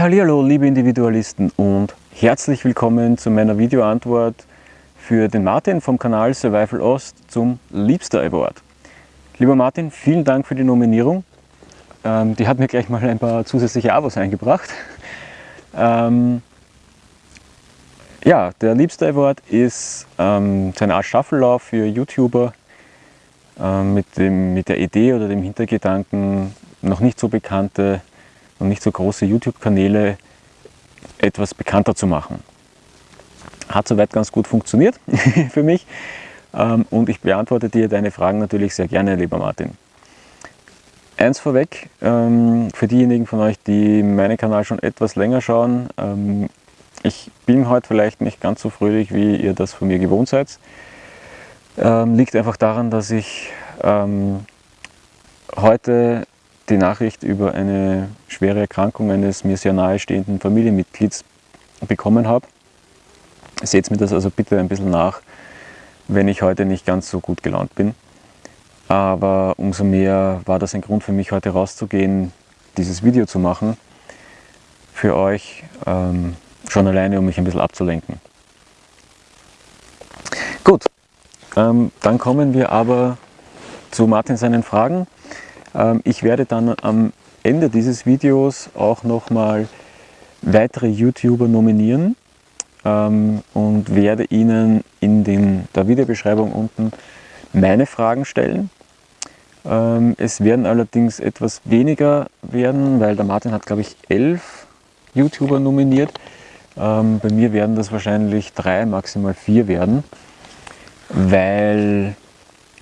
Ja, hallo liebe Individualisten und herzlich willkommen zu meiner Videoantwort für den Martin vom Kanal Survival Ost zum Liebster Award. Lieber Martin, vielen Dank für die Nominierung. Ähm, die hat mir gleich mal ein paar zusätzliche Abos eingebracht. Ähm, ja, der Liebster Award ist ähm, so eine Art Staffellauf für YouTuber ähm, mit, dem, mit der Idee oder dem Hintergedanken, noch nicht so bekannte und nicht so große YouTube-Kanäle etwas bekannter zu machen. Hat soweit ganz gut funktioniert für mich ähm, und ich beantworte dir deine Fragen natürlich sehr gerne, lieber Martin. Eins vorweg, ähm, für diejenigen von euch, die meinen Kanal schon etwas länger schauen, ähm, ich bin heute vielleicht nicht ganz so fröhlich, wie ihr das von mir gewohnt seid. liegt einfach daran, dass ich heute die Nachricht über eine schwere Erkrankung eines mir sehr nahestehenden Familienmitglieds bekommen habe. Seht mir das also bitte ein bisschen nach, wenn ich heute nicht ganz so gut gelaunt bin. Aber umso mehr war das ein Grund für mich, heute rauszugehen, dieses Video zu machen. Für euch, ähm, schon alleine, um mich ein bisschen abzulenken. Gut, ähm, dann kommen wir aber zu Martin seinen Fragen. Ähm, ich werde dann am Ende dieses Videos auch nochmal weitere YouTuber nominieren ähm, und werde Ihnen in den, der Videobeschreibung unten meine Fragen stellen. Ähm, es werden allerdings etwas weniger werden, weil der Martin hat glaube ich elf YouTuber nominiert. bei mir werden das wahrscheinlich drei, maximal vier werden, weil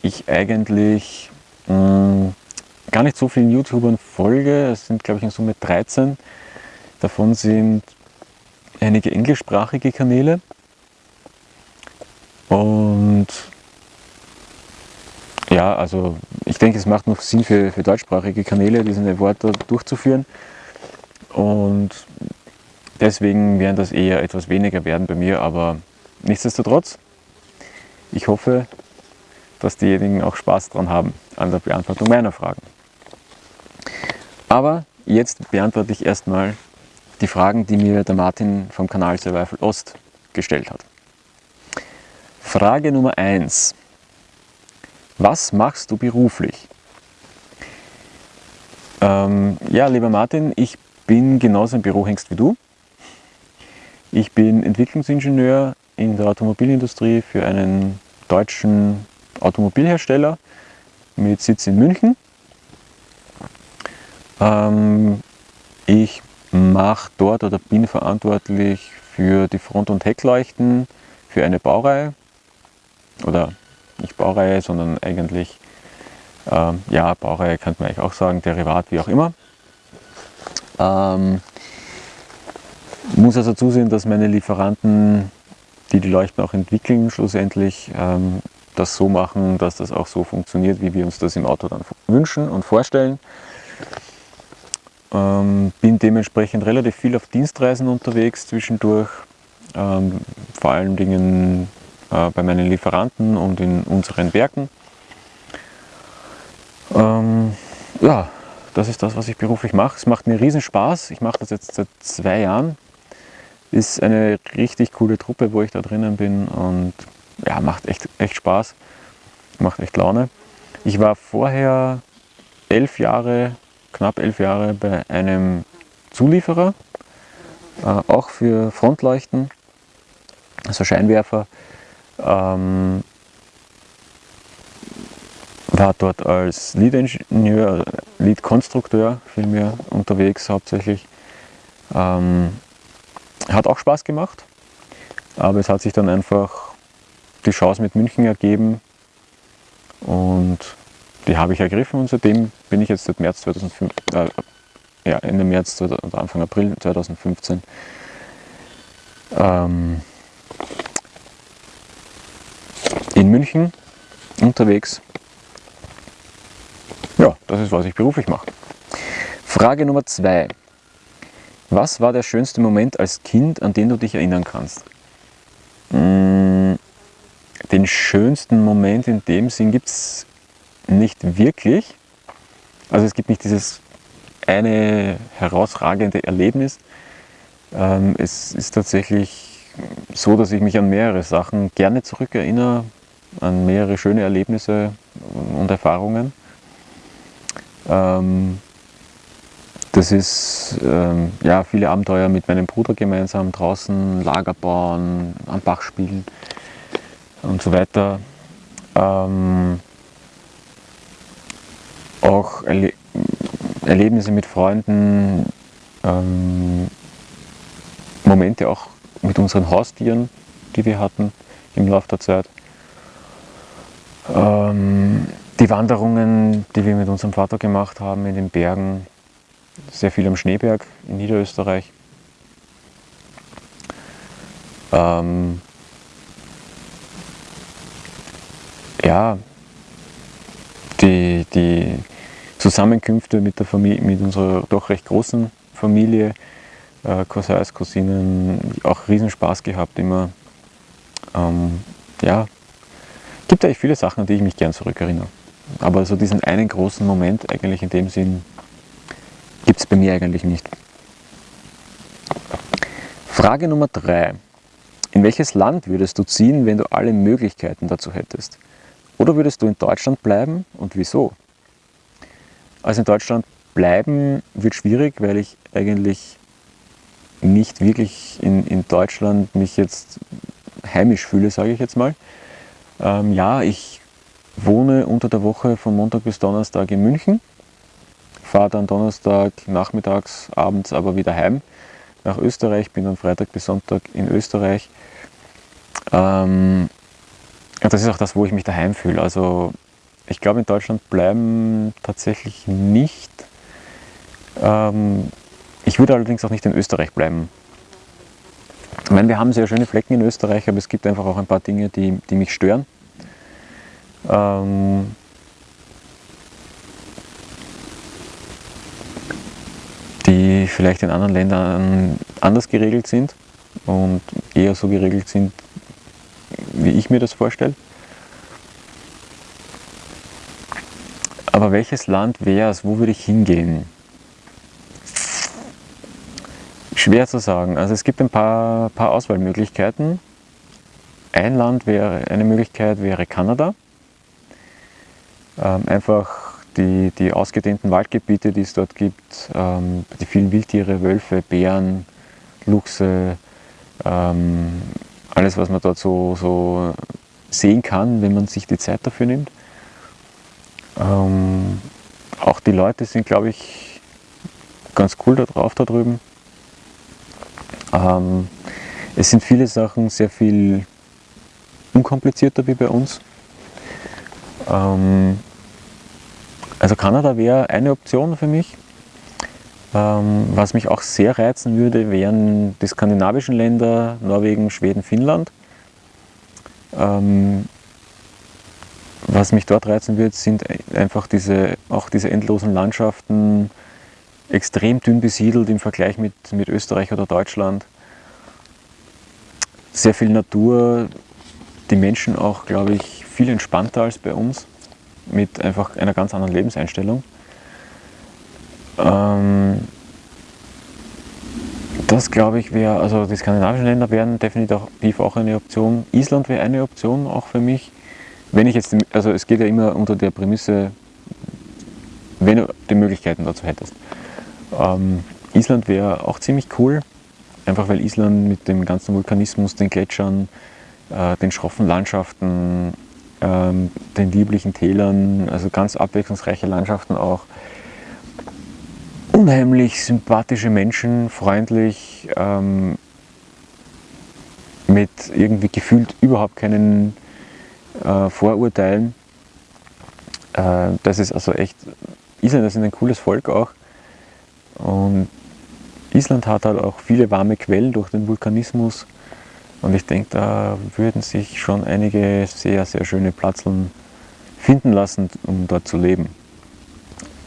ich eigentlich mh, mm, gar nicht so vielen YouTubern folge. Es sind, glaube ich, in Summe 13. Davon sind einige englischsprachige Kanäle. Und ja, also ich denke, es macht noch Sinn für, für deutschsprachige Kanäle, diese Worte durchzuführen. Und deswegen werden das eher etwas weniger werden bei mir, aber nichtsdestotrotz, ich hoffe, dass diejenigen auch Spaß dran haben an der Beantwortung meiner Fragen. Aber jetzt beantworte ich erstmal die Fragen, die mir der Martin vom Kanal Survival Ost gestellt hat. Frage Nummer 1. Was machst du beruflich? Ähm, ja, lieber Martin, ich bin genauso ein Bürohengst wie du. Ich bin Entwicklungsingenieur in der Automobilindustrie für einen deutschen Automobilhersteller mit Sitz in München. Ähm, ich mache dort oder bin verantwortlich für die Front- und Heckleuchten für eine Baureihe oder nicht Baureihe, sondern eigentlich ähm, ja, Baureihe könnte man eigentlich auch sagen, Derivat, wie auch immer. Ähm, muss also zusehen, dass meine Lieferanten, die die Leuchten auch entwickeln, schlussendlich ähm, das so machen, dass das auch so funktioniert, wie wir uns das im Auto dann wünschen und vorstellen. Ähm, bin dementsprechend relativ viel auf Dienstreisen unterwegs zwischendurch, ähm, vor allen Dingen äh, bei meinen Lieferanten und in unseren Werken. Ähm, ja, das ist das, was ich beruflich mache. Es macht mir riesen Spaß. Ich mache das jetzt seit zwei Jahren. Ist eine richtig coole Truppe, wo ich da drinnen bin und ja, macht echt, echt Spaß. Macht echt Laune. Ich war vorher elf Jahre, knapp elf Jahre bei einem Zulieferer, äh, auch für Frontleuchten, also Scheinwerfer. Ähm, war dort als Lead-Ingenieur, Lead-Konstrukteur vielmehr unterwegs hauptsächlich. Ähm, hat auch Spaß gemacht, aber es hat sich dann einfach die Chance mit München ergeben und die habe ich ergriffen und seitdem bin ich jetzt seit März 2005, äh, ja, Ende März oder Anfang April 2015 ähm, in München unterwegs ja, das ist, was ich beruflich mache. Frage Nummer zwei. Was war der schönste Moment als Kind, an den du dich erinnern kannst? Mm, den schönsten Moment in dem Sinn gibt es nicht wirklich. Also es gibt nicht dieses eine herausragende Erlebnis. Ähm, es ist tatsächlich so, dass ich mich an mehrere Sachen gerne zurückerinnere, an mehrere schöne Erlebnisse und Erfahrungen. Ähm, das ist ähm, ja, viele Abenteuer mit meinem Bruder gemeinsam draußen, Lager bauen, am Bach spielen und so weiter. Ähm, auch Erle Erlebnisse mit Freunden, ähm, Momente auch mit unseren Haustieren, die wir hatten im Laufe der Zeit. Ähm, die Wanderungen, die wir mit unserem Vater gemacht haben in den Bergen, sehr viel am Schneeberg in Niederösterreich. Ähm, ja, die, die Zusammenkünfte mit, der Familie, mit unserer doch recht großen Familie, äh, Cousins, Cousinen, auch Riesenspaß gehabt immer. Ähm, ja, gibt eigentlich viele Sachen, an die ich mich gern zurückerinnere. Aber so diesen einen großen Moment eigentlich in dem Sinn gibt es bei mir eigentlich nicht. Frage Nummer drei. In welches Land würdest du ziehen, wenn du alle Möglichkeiten dazu hättest? Oder würdest du in Deutschland bleiben und wieso? Also in Deutschland bleiben wird schwierig, weil ich eigentlich nicht wirklich in, in Deutschland mich jetzt heimisch fühle, sage ich jetzt mal. Ähm, ja, ich wohne unter der Woche von Montag bis Donnerstag in München, fahre dann Donnerstag nachmittags, abends aber wieder heim nach Österreich, bin dann Freitag bis Sonntag in Österreich. Ähm, das ist auch das, wo ich mich daheim fühle. Also ich glaube, in Deutschland bleiben tatsächlich nicht. Ähm, ich würde allerdings auch nicht in Österreich bleiben. Ich meine, wir haben sehr schöne Flecken in Österreich, aber es gibt einfach auch ein paar Dinge, die, die mich stören. Ähm, die vielleicht in anderen Ländern anders geregelt sind und eher so geregelt sind, wie ich mir das vorstelle. Aber welches Land wäre es? Wo würde ich hingehen? Schwer zu sagen. Also es gibt ein paar, paar Auswahlmöglichkeiten. ein Land wäre, eine Möglichkeit wäre Kanada. Ähm, einfach die, die ausgedehnten Waldgebiete, die es dort gibt, ähm, die vielen Wildtiere, Wölfe, Bären, Luchse, ähm, alles was man dort so, so sehen kann, wenn man sich die Zeit dafür nimmt. Ähm, auch die Leute sind, glaube ich, ganz cool da drauf da drüben. Ähm, es sind viele Sachen sehr viel unkomplizierter wie bei uns. Ähm, also Kanada wäre eine Option für mich. Ähm, was mich auch sehr reizen würde, wären die skandinavischen Länder, Norwegen, Schweden, Finnland. Ähm, was mich dort reizen wird, sind einfach diese, auch diese endlosen Landschaften, extrem dünn besiedelt im Vergleich mit, mit Österreich oder Deutschland. Sehr viel Natur, die Menschen auch, glaube ich, viel entspannter als bei uns, mit einfach einer ganz anderen Lebenseinstellung. Ähm, das glaube ich wäre, also die skandinavischen Länder wären definitiv auch eine Option. Island wäre eine Option auch für mich. Wenn ich jetzt, also es geht ja immer unter der Prämisse, wenn du die Möglichkeiten dazu hättest. Ähm, Island wäre auch ziemlich cool, einfach weil Island mit dem ganzen Vulkanismus, den Gletschern, äh, den schroffen Landschaften, ähm, den lieblichen Tälern, also ganz abwechslungsreiche Landschaften auch. Unheimlich sympathische Menschen, freundlich, ähm, mit irgendwie gefühlt überhaupt keinen äh, Vorurteilen. Äh, das ist also echt, Isländer sind ein cooles Volk auch. Und Island hat halt auch viele warme Quellen durch den Vulkanismus. Und ich denke, da würden sich schon einige sehr, sehr schöne Platzeln finden lassen, um dort zu leben.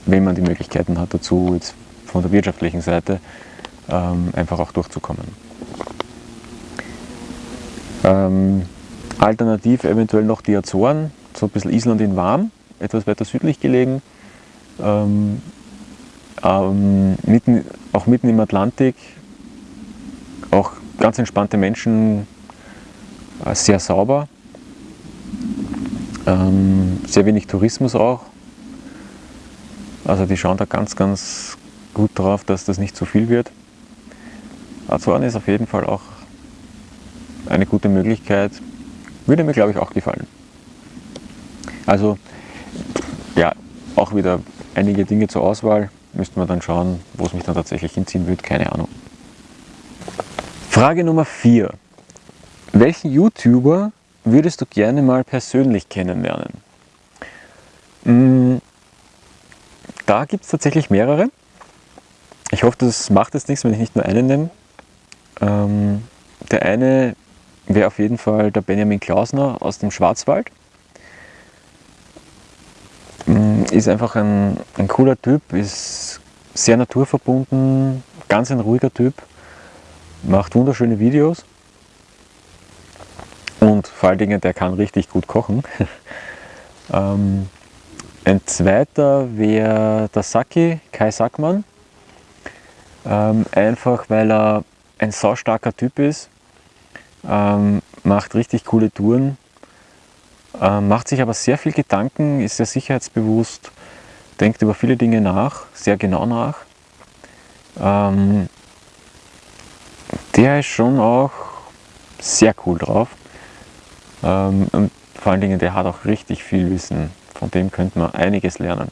Wenn man die Möglichkeiten hat dazu, jetzt von der wirtschaftlichen Seite ähm, einfach auch durchzukommen. Ähm, alternativ eventuell noch die Azoren, so ein bisschen Island in warm, etwas weiter südlich gelegen. Ähm, mitten, auch mitten im Atlantik, auch ganz entspannte Menschen, äh, sehr sauber, sehr wenig Tourismus auch. Also die schauen da ganz, ganz gut drauf, dass das nicht zu viel wird. Azoren ist auf jeden Fall auch eine gute Möglichkeit. Würde mir, glaube ich, auch gefallen. Also, ja, auch wieder einige Dinge zur Auswahl. Müssten wir dann schauen, wo es mich dann tatsächlich hinziehen wird. Keine Ahnung. Frage Nummer 4. Welchen YouTuber würdest du gerne mal persönlich kennenlernen? Hm, da gibt es tatsächlich mehrere. Ich hoffe, das macht jetzt nichts, wenn ich nicht nur einen nenne. Ähm, der eine wäre auf jeden Fall der Benjamin Klausner aus dem Schwarzwald. Hm, ist einfach ein, ein cooler Typ, ist sehr naturverbunden, ganz ein ruhiger Typ macht wunderschöne Videos und vor allen Dingen, der kann richtig gut kochen. ähm, ein zweiter wäre der Saki, Kai Sackmann. Ähm, einfach weil er ein saustarker Typ ist, ähm, macht richtig coole Touren, ähm, macht sich aber sehr viel Gedanken, ist sehr sicherheitsbewusst, denkt über viele Dinge nach, sehr genau nach. Ähm, der ist schon auch sehr cool drauf. Ähm, und vor allen Dingen, der hat auch richtig viel Wissen. Von dem könnte man einiges lernen.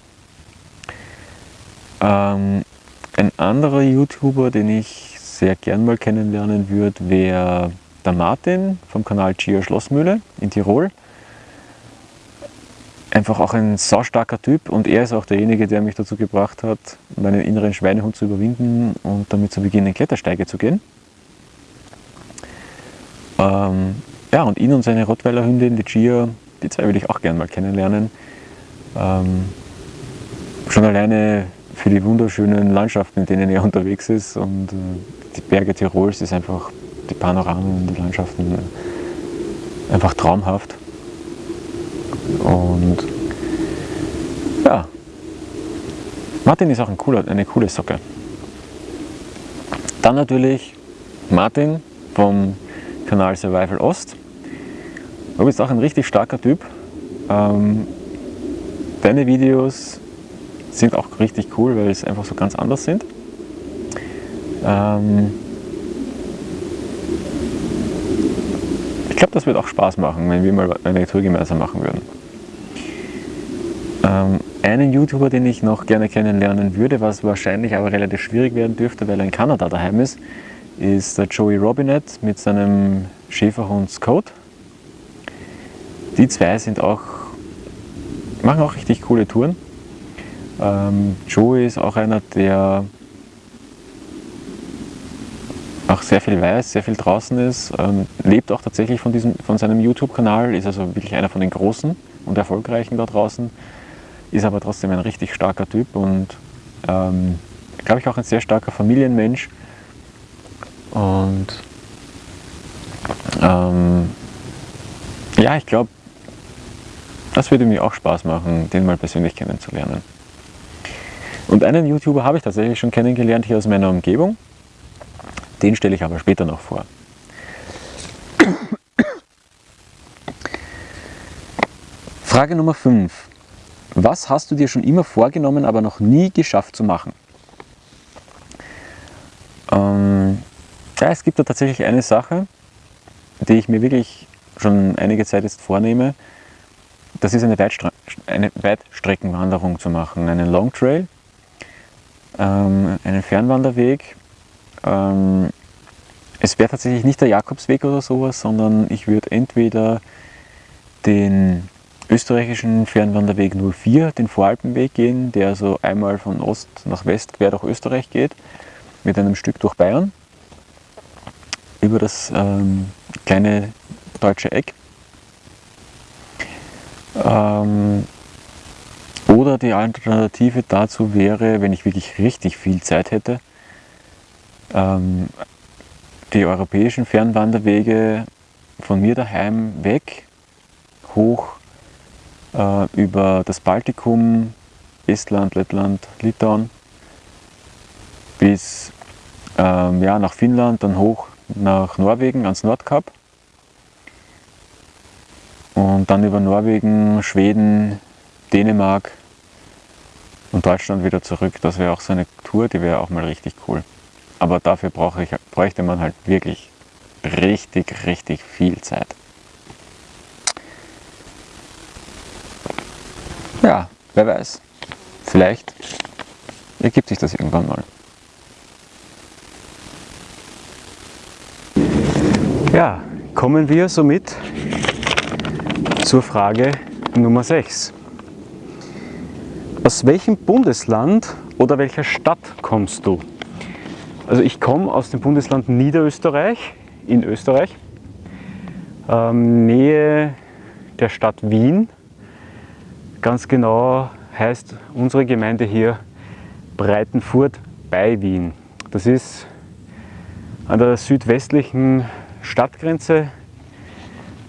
Ähm, ein anderer YouTuber, den ich sehr gern mal kennenlernen würde, wäre der Martin vom Kanal Chia Schlossmühle in Tirol. Einfach auch ein saustarker Typ und er ist auch derjenige, der mich dazu gebracht hat, meinen inneren Schweinehund zu überwinden und damit zu beginnen, Klettersteige zu gehen. Ähm, ja, und ihn und seine Rottweiler Hündin, die Gia, die zwei würde ich auch gerne mal kennenlernen. Ähm, schon alleine für die wunderschönen Landschaften, in denen er unterwegs ist und äh, die Berge Tirols ist einfach, die Panoramen, die Landschaften äh, einfach traumhaft. Und ja, Martin ist auch ein cooler, eine coole Socke. Dann natürlich Martin vom Kanal Survival Ost. Du bist auch ein richtig starker Typ. Ähm, deine Videos sind auch richtig cool, weil sie einfach so ganz anders sind. Ähm, ich glaube, das wird auch Spaß machen, wenn wir mal eine Tour gemeinsam machen würden. Ähm, einen YouTuber, den ich noch gerne kennenlernen würde, was wahrscheinlich aber relativ schwierig werden dürfte, weil er in Kanada daheim ist, ist der Joey Robinette mit seinem Schäferhund Scott. Die zwei sind auch, machen auch richtig coole Touren. Ähm, Joey ist auch einer, der auch sehr viel weiß, sehr viel draußen ist, ähm, lebt auch tatsächlich von, diesem, von seinem YouTube-Kanal, ist also wirklich einer von den Großen und Erfolgreichen da draußen, ist aber trotzdem ein richtig starker Typ und ähm, glaube ich auch ein sehr starker Familienmensch und ähm, ja, ich glaube, das würde mir auch Spaß machen, den mal persönlich kennenzulernen. Und einen YouTuber habe ich tatsächlich schon kennengelernt hier aus meiner Umgebung. Den stelle ich aber später noch vor. Frage Nummer 5. Was hast du dir schon immer vorgenommen, aber noch nie geschafft zu machen? Ähm, ja, es gibt da tatsächlich eine Sache, die ich mir wirklich schon einige Zeit jetzt vornehme. Das ist eine, Weitstre eine Weitstreckenwanderung zu machen, einen Long Trail, ähm, einen Fernwanderweg ähm, es wäre tatsächlich nicht der Jakobsweg oder sowas, sondern ich würde entweder den österreichischen Fernwanderweg 04, den Voralpenweg gehen, der so einmal von Ost nach West quer durch Österreich geht, mit einem Stück durch Bayern, über das ähm, kleine deutsche Eck. Ähm, oder die Alternative dazu wäre, wenn ich wirklich richtig viel Zeit hätte, ähm, die europäischen Fernwanderwege von mir daheim weg, hoch äh, über das Baltikum, Estland, Lettland, Litauen, bis ähm, ja, nach Finnland, dann hoch nach Norwegen ans Nordkap. Und dann über Norwegen, Schweden, Dänemark und Deutschland wieder zurück. Das wäre auch so eine Tour, die wäre auch mal richtig cool. Aber dafür brauche ich, bräuchte man halt wirklich richtig, richtig viel Zeit. Ja, wer weiß. Vielleicht ergibt sich das irgendwann mal. Ja, kommen wir somit zur Frage Nummer 6. Aus welchem Bundesland oder welcher Stadt kommst du? Also ich komme aus dem Bundesland Niederösterreich in Österreich, ähm, Nähe der Stadt Wien. Ganz genau heißt unsere Gemeinde hier Breitenfurt bei Wien. Das ist an der südwestlichen Stadtgrenze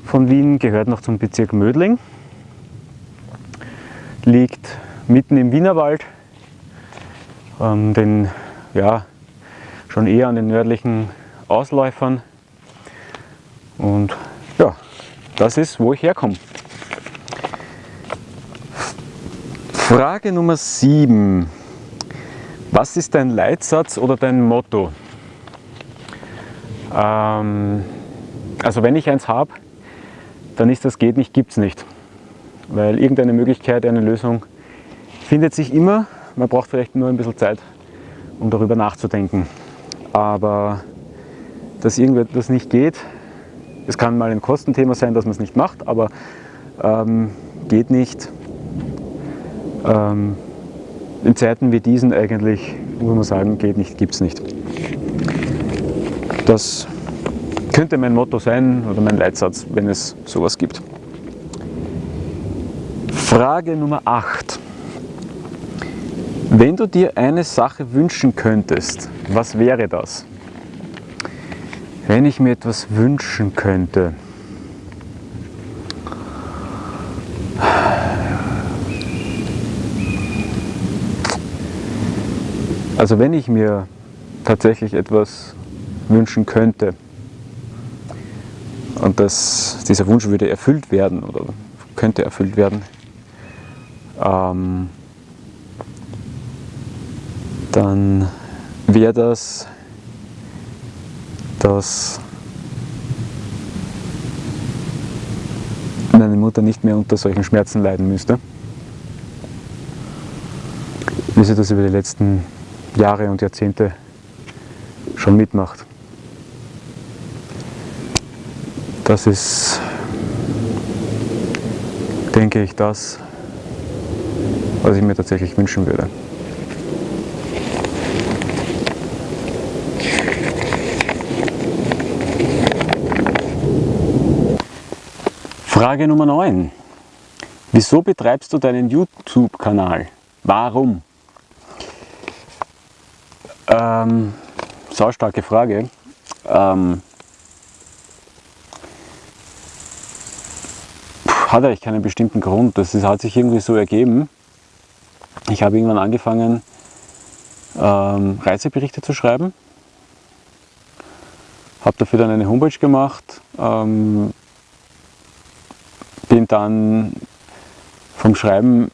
von Wien, gehört noch zum Bezirk Mödling, liegt mitten im Wienerwald, ähm, den ja, schon eher an den nördlichen Ausläufern. Und ja, das ist, wo ich herkomme. Frage Nummer 7. Was ist dein Leitsatz oder dein Motto? Ähm, also wenn ich eins habe, dann ist das geht nicht, gibt es nicht. Weil irgendeine Möglichkeit, eine Lösung findet sich immer. Man braucht vielleicht nur ein bisschen Zeit, um darüber nachzudenken aber dass irgendetwas nicht geht, es kann mal ein Kostenthema sein, dass man es nicht macht, aber ähm, geht nicht. Ähm, in Zeiten wie diesen eigentlich, muss man sagen, geht nicht, gibt es nicht. Das könnte mein Motto sein oder mein Leitsatz, wenn es sowas gibt. Frage Nummer 8. Wenn du dir eine Sache wünschen könntest, was wäre das? Wenn ich mir etwas wünschen könnte. Also wenn ich mir tatsächlich etwas wünschen könnte, und dass dieser Wunsch würde erfüllt werden oder könnte erfüllt werden, ähm, dann wäre das, dass meine Mutter nicht mehr unter solchen Schmerzen leiden müsste, wie sie das über die letzten Jahre und Jahrzehnte schon mitmacht. Das ist, denke ich, das, was ich mir tatsächlich wünschen würde. Frage Nummer 9. Wieso betreibst du deinen YouTube-Kanal? Warum? Ähm, saustarke Frage. Ähm, hat eigentlich keinen bestimmten Grund. Das ist, hat sich irgendwie so ergeben. Ich habe irgendwann angefangen, ähm, Reiseberichte zu schreiben. Habe dafür dann eine Homepage gemacht. Ähm, bin dann vom Schreiben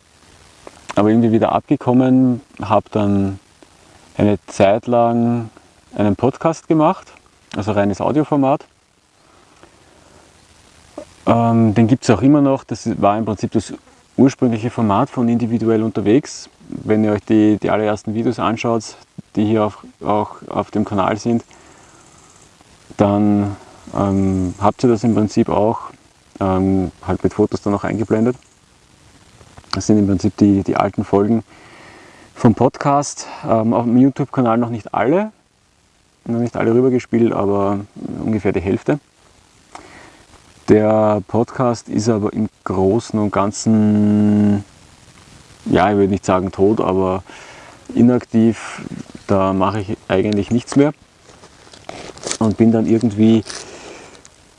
aber irgendwie wieder abgekommen, habe dann eine Zeit lang einen Podcast gemacht, also reines Audioformat. Ähm, den gibt es auch immer noch, das war im Prinzip das ursprüngliche Format von individuell unterwegs. Wenn ihr euch die, die allerersten Videos anschaut, die hier auf, auch auf dem Kanal sind, dann ähm, habt ihr das im Prinzip auch ähm, halt mit Fotos dann auch eingeblendet. Das sind im Prinzip die, die alten Folgen vom Podcast. Ähm, auf dem YouTube-Kanal noch nicht alle, noch nicht alle rübergespielt, aber ungefähr die Hälfte. Der Podcast ist aber im Großen und Ganzen, ja, ich würde nicht sagen tot, aber inaktiv. Da mache ich eigentlich nichts mehr und bin dann irgendwie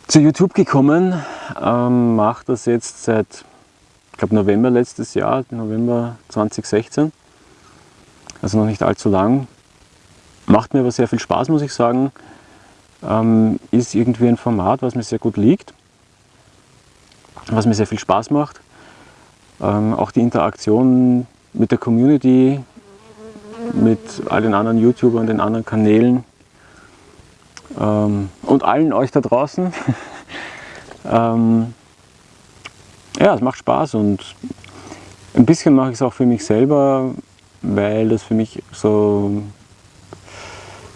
zu YouTube gekommen, ähm, mache das jetzt seit, ich glaube November letztes Jahr, November 2016, also noch nicht allzu lang. Macht mir aber sehr viel Spaß, muss ich sagen. Ähm, ist irgendwie ein Format, was mir sehr gut liegt, was mir sehr viel Spaß macht. Ähm, auch die Interaktion mit der Community, mit all den anderen YouTubern, den anderen Kanälen ähm, und allen euch da draußen. ähm, ja, es macht Spaß und ein bisschen mache ich es auch für mich selber, weil das für mich so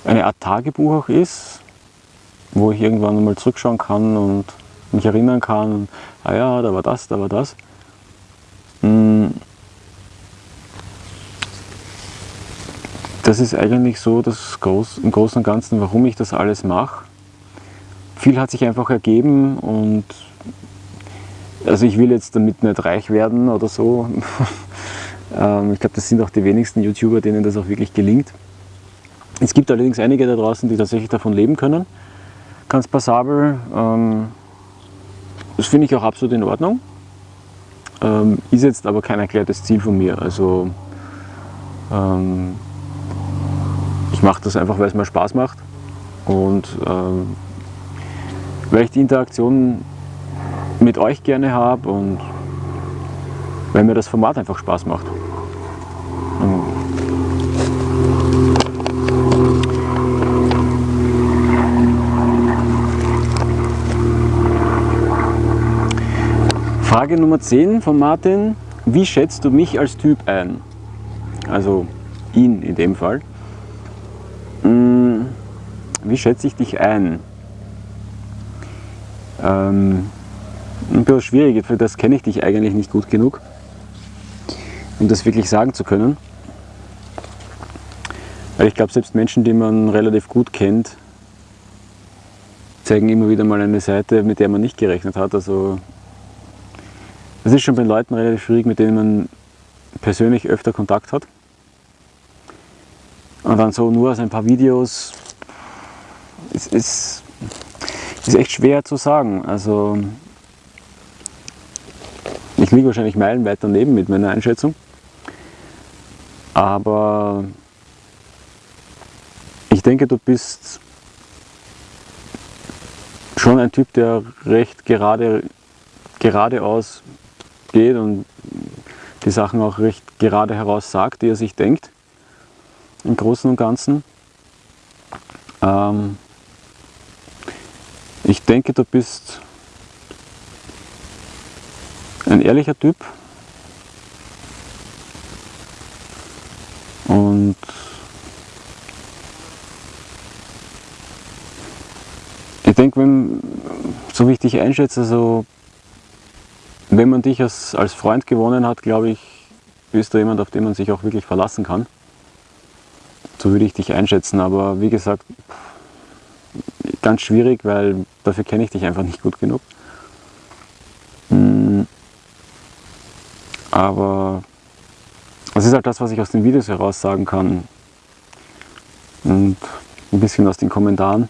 eine Art Tagebuch auch ist, wo ich irgendwann mal zurückschauen kann und mich erinnern kann, ah ja, da war das, da war das. Hm. Das ist eigentlich so das Groß, im Großen und Ganzen, warum ich das alles mache. Viel hat sich einfach ergeben und also ich will jetzt damit nicht reich werden oder so. Ähm, ich glaube, das sind auch die wenigsten YouTuber, denen das auch wirklich gelingt. Es gibt allerdings einige da draußen, die tatsächlich davon leben können. Ganz passabel. Ähm, das finde ich auch absolut in Ordnung. Ähm, ist jetzt aber kein erklärtes Ziel von mir. Also ich mache das einfach, weil es mir Spaß macht und weil ich die Interaktion mit euch gerne habe und weil mir das Format einfach Spaß macht. Frage Nummer 10 von Martin. Wie schätzt du mich als Typ ein? Also ihn in dem Fall. Hm, wie schätze ich dich ein? Ähm, ein bisschen schwierig, für das kenne ich dich eigentlich nicht gut genug um das wirklich sagen zu können. Weil ich glaube, selbst Menschen, die man relativ gut kennt, zeigen immer wieder mal eine Seite, mit der man nicht gerechnet hat. Also das ist schon bei Leuten relativ schwierig, mit denen man persönlich öfter Kontakt hat. Und dann so nur aus ein paar Videos, es ist, ist echt schwer zu sagen. Also ich liege wahrscheinlich meilenweit daneben mit meiner Einschätzung. Aber ich denke, du bist schon ein Typ, der recht gerade, geradeaus geht und die Sachen auch recht gerade heraus sagt, die er sich denkt, im Großen und Ganzen. Ähm, ich denke, du bist ein ehrlicher Typ und ich denke, wenn, so wie ich dich einschätze, also wenn man dich als, als Freund gewonnen hat, glaube ich, bist du jemand, auf den man sich auch wirklich verlassen kann. So würde ich dich einschätzen, aber wie gesagt, ganz schwierig, weil dafür kenne ich dich einfach nicht gut genug. Hm. Aber das ist halt das, was ich aus den Videos heraus sagen kann und ein bisschen aus den Kommentaren.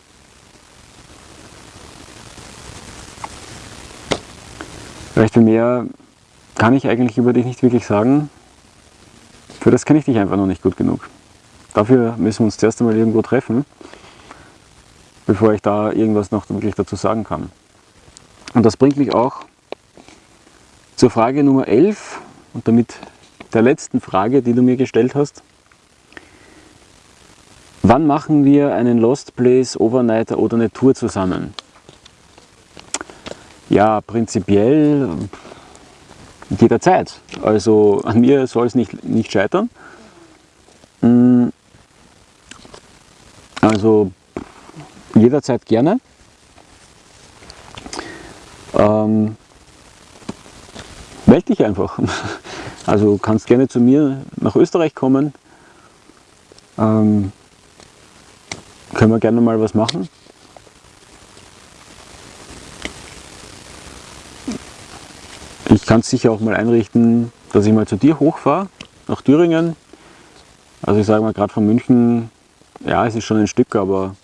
Vielleicht viel mehr kann ich eigentlich über dich nicht wirklich sagen. Für das kenne ich dich einfach noch nicht gut genug. Dafür müssen wir uns zuerst einmal irgendwo treffen bevor ich da irgendwas noch wirklich dazu sagen kann. Und das bringt mich auch zur Frage Nummer 11 und damit der letzten Frage, die du mir gestellt hast. Wann machen wir einen Lost Place, Overnighter oder eine Tour zusammen? Ja, prinzipiell jederzeit. Also an mir soll es nicht, nicht scheitern. Hm. Also jederzeit gerne. Ähm, meld dich einfach. Also kannst gerne zu mir nach Österreich kommen. Ähm, können wir gerne mal was machen. Ich kann es sicher auch mal einrichten, dass ich mal zu dir hochfahre, nach Thüringen. Also ich sage mal gerade von München, ja es ist schon ein Stück, aber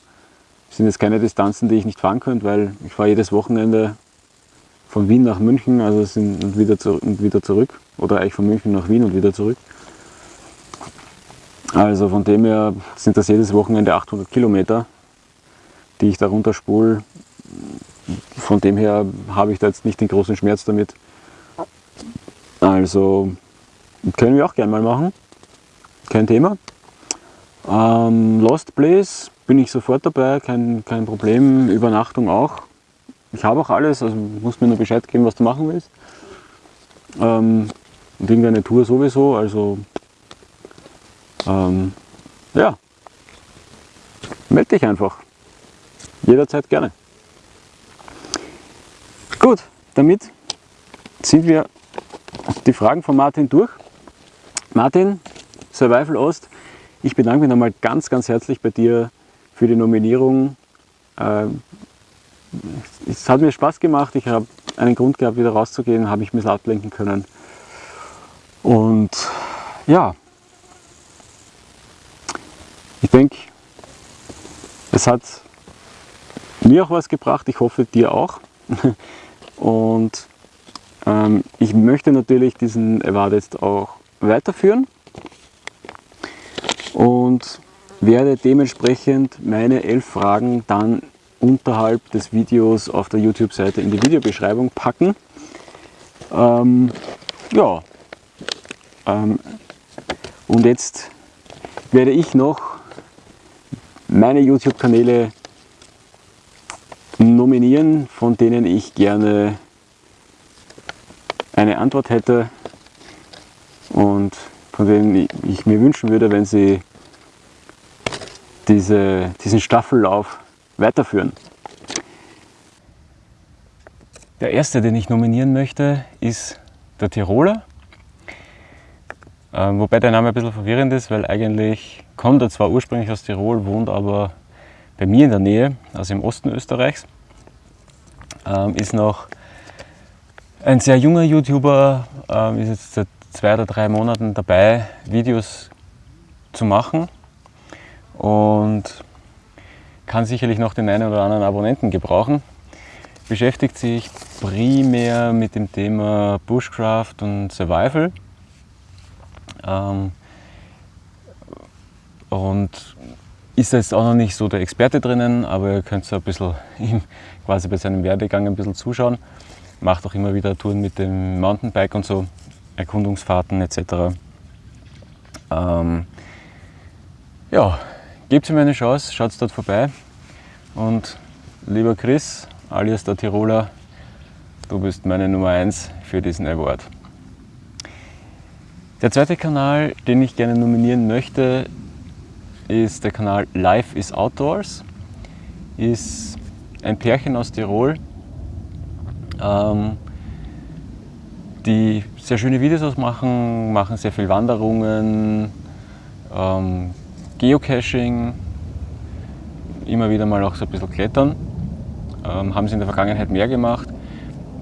sind jetzt keine Distanzen, die ich nicht fahren könnte, weil ich fahre jedes Wochenende von Wien nach München also sind, und, wieder zu, und wieder zurück. Oder eigentlich von München nach Wien und wieder zurück. Also von dem her sind das jedes Wochenende 800 Kilometer, die ich da runterspule. Von dem her habe ich da jetzt nicht den großen Schmerz damit. Also können wir auch gerne mal machen. Kein Thema. Ähm, Lost Place bin ich sofort dabei, kein, kein Problem, Übernachtung auch. Ich habe auch alles, also musst mir nur Bescheid geben, was du machen willst. Ähm, und irgendeine Tour sowieso, also ähm, ja, melde dich einfach. Jederzeit gerne. Gut, damit sind wir die Fragen von Martin durch. Martin, Survival Ost, ich bedanke mich nochmal ganz, ganz herzlich bei dir für die Nominierung. Ähm, es hat mir Spaß gemacht, ich habe einen Grund gehabt, wieder rauszugehen, habe ich ein bisschen ablenken können. Und ja, ich denke, es hat mir auch was gebracht, ich hoffe dir auch. Und ähm, ich möchte natürlich diesen Award jetzt auch weiterführen. Und werde dementsprechend meine elf Fragen dann unterhalb des Videos auf der YouTube-Seite in die Videobeschreibung packen. Ähm, ja, ähm, und jetzt werde ich noch meine YouTube-Kanäle nominieren, von denen ich gerne eine Antwort hätte und von denen ich mir wünschen würde, wenn sie diese, diesen Staffellauf weiterführen. Der erste, den ich nominieren möchte, ist der Tiroler. Ähm, wobei der Name ein bisschen verwirrend ist, weil eigentlich kommt er zwar ursprünglich aus Tirol, wohnt aber bei mir in der Nähe, also im Osten Österreichs. Ähm, ist noch ein sehr junger YouTuber, ähm, ist jetzt seit zwei oder drei Monaten dabei, Videos zu machen und kann sicherlich noch den einen oder anderen Abonnenten gebrauchen. Beschäftigt sich primär mit dem Thema Bushcraft und Survival. Ähm, und ist jetzt auch noch nicht so der Experte drinnen, aber ihr könnt so ein bisschen ihm quasi bei seinem Werdegang ein bisschen zuschauen. Macht auch immer wieder Touren mit dem Mountainbike und so, Erkundungsfahrten etc. Ähm, ja, gebt ihm eine Chance, schaut dort vorbei. Und lieber Chris, alias der Tiroler, du bist meine Nummer 1 für diesen Award. Der zweite Kanal, den ich gerne nominieren möchte, ist der Kanal Life is Outdoors. Ist ein Pärchen aus Tirol, ähm, die sehr schöne Videos machen, machen sehr viel Wanderungen, ähm, Geocaching, immer wieder mal auch so ein bisschen Klettern. Ähm, haben sie in der Vergangenheit mehr gemacht,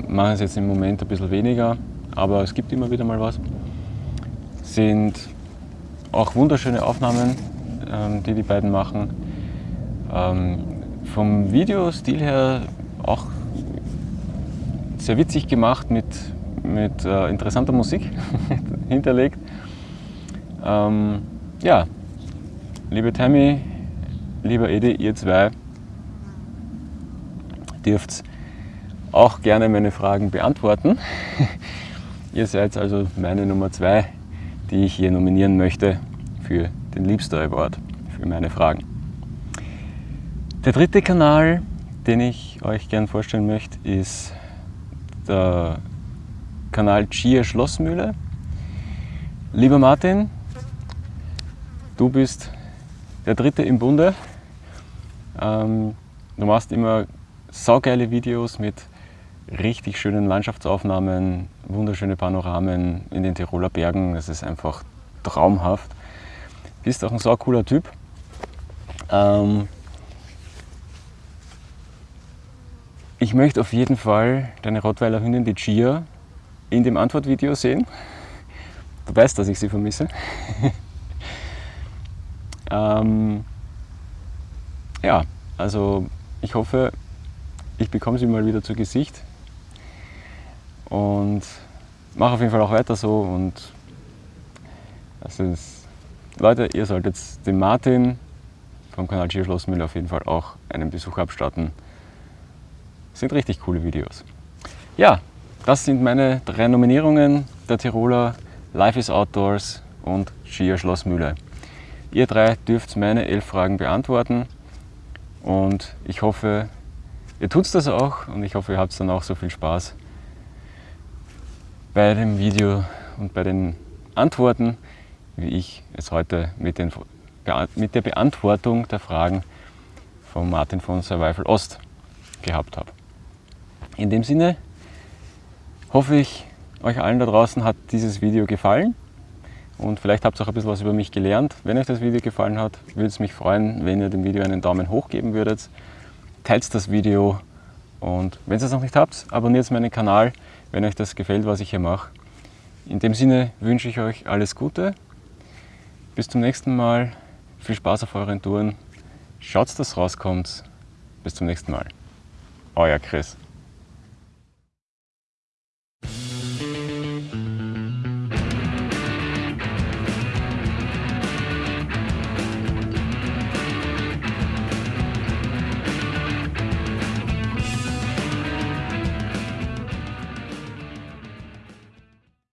machen es jetzt im Moment ein bisschen weniger, aber es gibt immer wieder mal was. Sind auch wunderschöne Aufnahmen, ähm, die die beiden machen. Ähm, vom Videostil her auch sehr witzig gemacht mit, mit äh, interessanter Musik hinterlegt. Ähm, ja, liebe Tammy, lieber Edi, ihr zwei dürft auch gerne meine Fragen beantworten. ihr seid also meine Nummer zwei, die ich hier nominieren möchte für den Liebster Award für meine Fragen. Der dritte Kanal, den ich euch gerne vorstellen möchte, ist der Kanal Chia Schlossmühle. Lieber Martin, du bist der dritte im Bunde. Ähm, du machst immer saugeile Videos mit richtig schönen Landschaftsaufnahmen, wunderschöne Panoramen in den Tiroler Bergen. Das ist einfach traumhaft. Bist auch ein sau cooler Typ. Ähm ich möchte auf jeden Fall deine Rottweiler Hündin, die Chia, in dem Antwortvideo sehen. Du weißt, dass ich sie vermisse. ähm ja, also ich hoffe, ich bekomme sie mal wieder zu Gesicht und mache auf jeden Fall auch weiter so und das ist Leute, ihr solltet dem Martin vom Kanal Gio Schlossmühle auf jeden Fall auch einen Besuch abstatten. Das sind richtig coole Videos. Ja, das sind meine drei Nominierungen der Tiroler Life is Outdoors und Skier Schlossmühle. Ihr drei dürft meine elf Fragen beantworten. Und ich hoffe, ihr tut das auch. Und ich hoffe, ihr habt dann auch so viel Spaß bei dem Video und bei den Antworten wie ich es heute mit, den, mit der Beantwortung der Fragen von Martin von Survival Ost gehabt habe. In dem Sinne hoffe ich, euch allen da draußen hat dieses Video gefallen und vielleicht habt ihr auch ein bisschen was über mich gelernt. Wenn euch das Video gefallen hat, würde es mich freuen, wenn ihr dem Video einen Daumen hoch geben würdet. Teilt das Video und wenn ihr es noch nicht habt, abonniert meinen Kanal, wenn euch das gefällt, was ich hier mache. In dem Sinne wünsche ich euch alles Gute bis zum nächsten Mal. Viel Spaß auf euren Touren. Schaut, dass rauskommt. Bis zum nächsten Mal. Euer Chris.